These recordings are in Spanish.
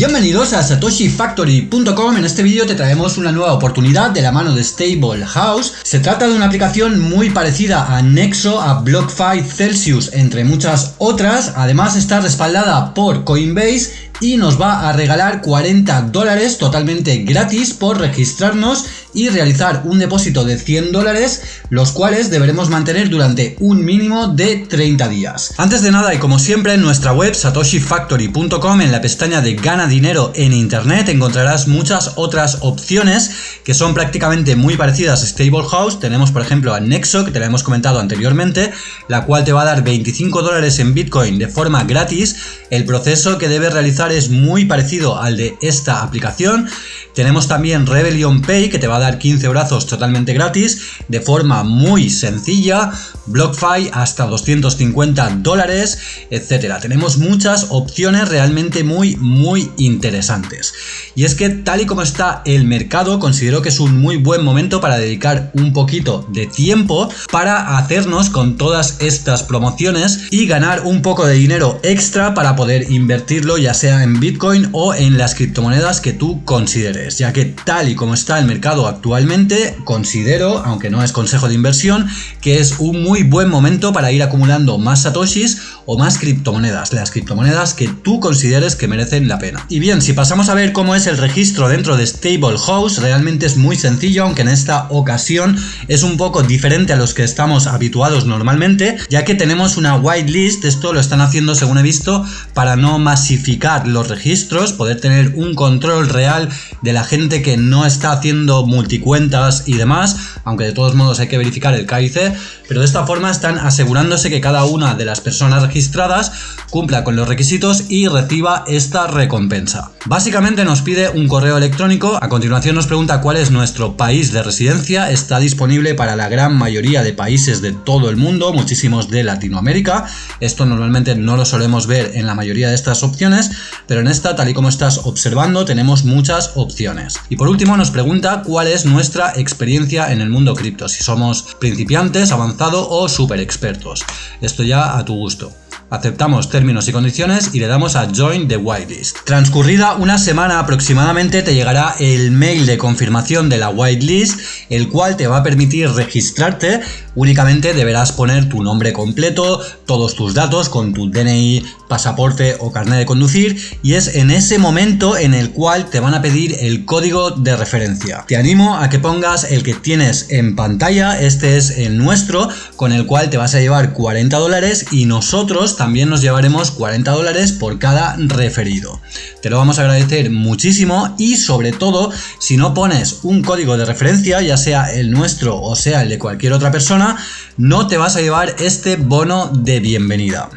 Bienvenidos a satoshifactory.com, en este vídeo te traemos una nueva oportunidad de la mano de Stable House. Se trata de una aplicación muy parecida a Nexo, a BlockFi, Celsius, entre muchas otras. Además está respaldada por Coinbase y nos va a regalar 40 dólares totalmente gratis por registrarnos y realizar un depósito de 100 dólares, los cuales deberemos mantener durante un mínimo de 30 días. Antes de nada y como siempre en nuestra web satoshifactory.com en la pestaña de gana dinero en internet encontrarás muchas otras opciones que son prácticamente muy parecidas a Stable House. Tenemos por ejemplo a Nexo que te la hemos comentado anteriormente, la cual te va a dar 25 dólares en Bitcoin de forma gratis. El proceso que debes realizar es muy parecido al de esta aplicación. Tenemos también Rebellion Pay que te va a dar 15 brazos totalmente gratis de forma muy sencilla, BlockFi hasta 250 dólares, etcétera. Tenemos muchas opciones realmente muy muy interesantes. Y es que tal y como está el mercado, considero que es un muy buen momento para dedicar un poquito de tiempo para hacernos con todas estas promociones y ganar un poco de dinero extra para poder invertirlo ya sea en Bitcoin o en las criptomonedas que tú consideres, ya que tal y como está el mercado actualmente, considero, aunque no es consejo de inversión, que es un muy buen momento para ir acumulando más satoshis o más criptomonedas, las criptomonedas que tú consideres que merecen la pena. Y bien, si pasamos a ver cómo es el registro dentro de Stable House, realmente es muy sencillo, aunque en esta ocasión es un poco diferente a los que estamos habituados normalmente, ya que tenemos una whitelist, esto lo están haciendo según he visto, para no masificar los registros, poder tener un control real de la gente que no está haciendo multicuentas y demás, aunque de todos modos hay que verificar el KIC, pero de esta forma están asegurándose que cada una de las personas registradas cumpla con los requisitos y reciba esta recompensa. Básicamente nos pide un correo electrónico, a continuación nos pregunta cuál es nuestro país de residencia, está disponible para la gran mayoría de países de todo el mundo, muchísimos de Latinoamérica, esto normalmente no lo solemos ver en la mayoría de estas opciones, pero en esta, tal y como estás observando, tenemos muchas opciones. Y por último nos pregunta cuál es nuestra experiencia en el mundo cripto, si somos principiantes, avanzado o super expertos. Esto ya a tu gusto. Aceptamos términos y condiciones y le damos a Join the Whitelist. Transcurrida una semana aproximadamente te llegará el mail de confirmación de la whitelist, el cual te va a permitir registrarte. Únicamente deberás poner tu nombre completo, todos tus datos con tu DNI, pasaporte o carnet de conducir y es en ese momento en el cual te van a pedir el código de referencia. Te animo a que pongas el que tienes en pantalla, este es el nuestro, con el cual te vas a llevar 40 dólares y nosotros también nos llevaremos 40 dólares por cada referido. Te lo vamos a agradecer muchísimo y sobre todo si no pones un código de referencia, ya sea el nuestro o sea el de cualquier otra persona, no te vas a llevar este bono de bienvenida.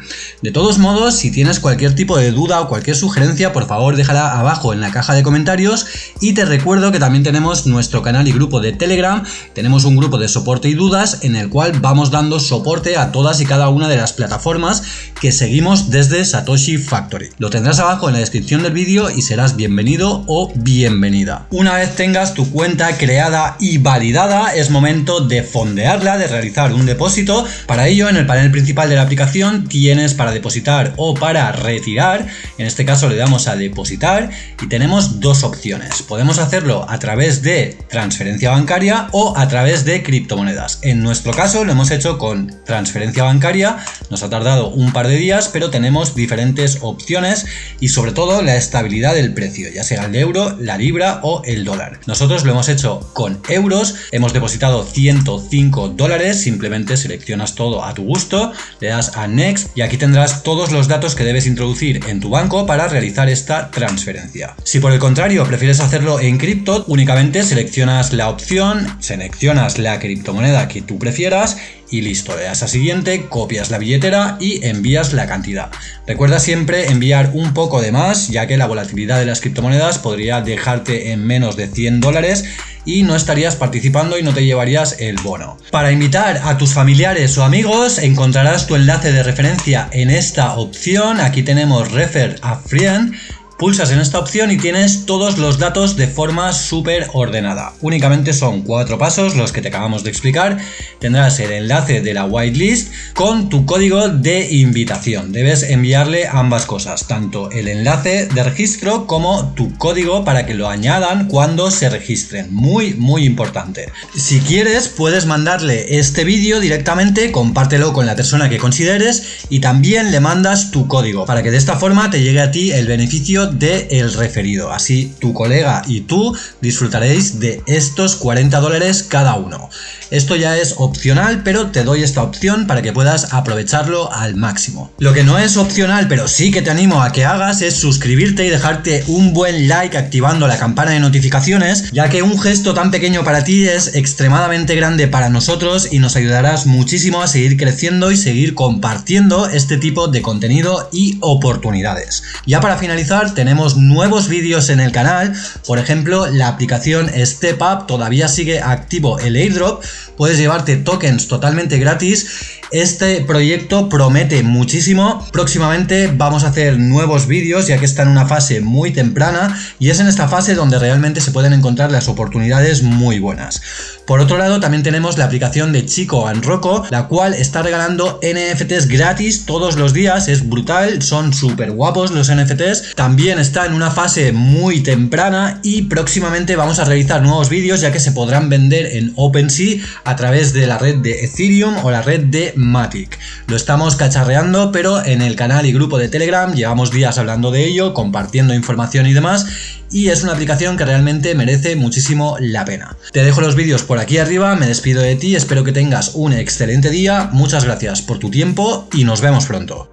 De todos modos, si tienes cualquier tipo de duda o cualquier sugerencia, por favor déjala abajo en la caja de comentarios y te recuerdo que también tenemos nuestro canal y grupo de Telegram, tenemos un grupo de soporte y dudas en el cual vamos dando soporte a todas y cada una de las plataformas que seguimos desde Satoshi Factory. Lo tendrás abajo en la descripción del vídeo y serás bienvenido o bienvenida. Una vez tengas tu cuenta creada y validada, es momento de fondearla, de realizar un depósito. Para ello, en el panel principal de la aplicación tienes para depositar o para retirar. En este caso le damos a depositar y tenemos dos opciones. Podemos hacerlo a través de transferencia bancaria o a través de criptomonedas. En nuestro caso lo hemos hecho con transferencia bancaria. Nos ha tardado un par de días, pero tenemos diferentes opciones y sobre todo la estabilidad del precio, ya sea el euro, la libra o el dólar. Nosotros lo hemos hecho con euros, hemos depositado 105 dólares, simplemente seleccionas todo a tu gusto, le das a Next y aquí tendrás todos los datos que debes introducir en tu banco para realizar esta transferencia. Si por el contrario prefieres hacerlo en cripto, únicamente seleccionas la opción, seleccionas la criptomoneda que tú prefieras y listo, le das a siguiente, copias la billetera y envías la cantidad. Recuerda siempre enviar un poco de más, ya que la volatilidad de las criptomonedas podría dejarte en menos de 100 dólares y no estarías participando y no te llevarías el bono. Para invitar a tus familiares o amigos encontrarás tu enlace de referencia en esta opción, aquí tenemos Refer a Friend, Pulsas en esta opción y tienes todos los datos de forma súper ordenada. Únicamente son cuatro pasos los que te acabamos de explicar. Tendrás el enlace de la whitelist con tu código de invitación. Debes enviarle ambas cosas, tanto el enlace de registro como tu código para que lo añadan cuando se registren. Muy, muy importante. Si quieres, puedes mandarle este vídeo directamente, compártelo con la persona que consideres y también le mandas tu código para que de esta forma te llegue a ti el beneficio del el referido. Así tu colega y tú disfrutaréis de estos 40 dólares cada uno. Esto ya es opcional, pero te doy esta opción para que puedas aprovecharlo al máximo. Lo que no es opcional, pero sí que te animo a que hagas es suscribirte y dejarte un buen like activando la campana de notificaciones, ya que un gesto tan pequeño para ti es extremadamente grande para nosotros y nos ayudarás muchísimo a seguir creciendo y seguir compartiendo este tipo de contenido y oportunidades. Ya para finalizar tenemos nuevos vídeos en el canal, por ejemplo la aplicación Step Up todavía sigue activo el airdrop, puedes llevarte tokens totalmente gratis este proyecto promete muchísimo, próximamente vamos a hacer nuevos vídeos ya que está en una fase muy temprana y es en esta fase donde realmente se pueden encontrar las oportunidades muy buenas. Por otro lado también tenemos la aplicación de Chico Rocco, la cual está regalando NFTs gratis todos los días, es brutal, son súper guapos los NFTs, también está en una fase muy temprana y próximamente vamos a realizar nuevos vídeos ya que se podrán vender en OpenSea a través de la red de Ethereum o la red de Matic. Lo estamos cacharreando, pero en el canal y grupo de Telegram llevamos días hablando de ello, compartiendo información y demás, y es una aplicación que realmente merece muchísimo la pena. Te dejo los vídeos por aquí arriba, me despido de ti, espero que tengas un excelente día, muchas gracias por tu tiempo y nos vemos pronto.